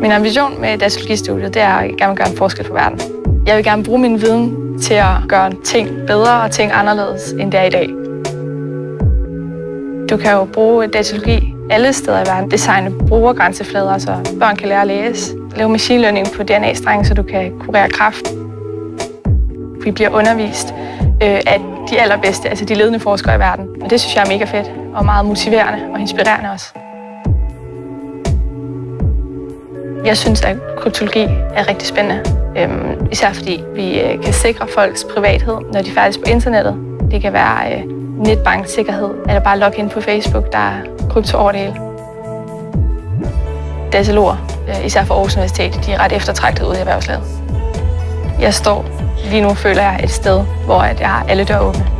Min ambition med datalogistudiet, det er at jeg gerne vil gøre en forskel for verden. Jeg vil gerne bruge min viden til at gøre ting bedre og ting anderledes, end det er i dag. Du kan jo bruge datalogi alle steder i verden. Designe brugergrænseflader, så børn kan lære at læse. Lave machine learning på DNA-strenge, så du kan kurere kræft. Vi bliver undervist øh, af de allerbedste, altså de ledende forskere i verden. Og det synes jeg er mega fedt og meget motiverende og inspirerende også. Jeg synes, at kryptologi er rigtig spændende. Øhm, især fordi vi øh, kan sikre folks privathed, når de færdes på internettet. Det kan være øh, netbanksikkerhed, eller bare logge ind på Facebook, der er krypto over det hele. Dataloger, øh, især for Aarhus Universitet, de er ret eftertragtet ude i erhvervslaget. Jeg står lige nu, føler jeg, et sted, hvor jeg har alle døre åbne.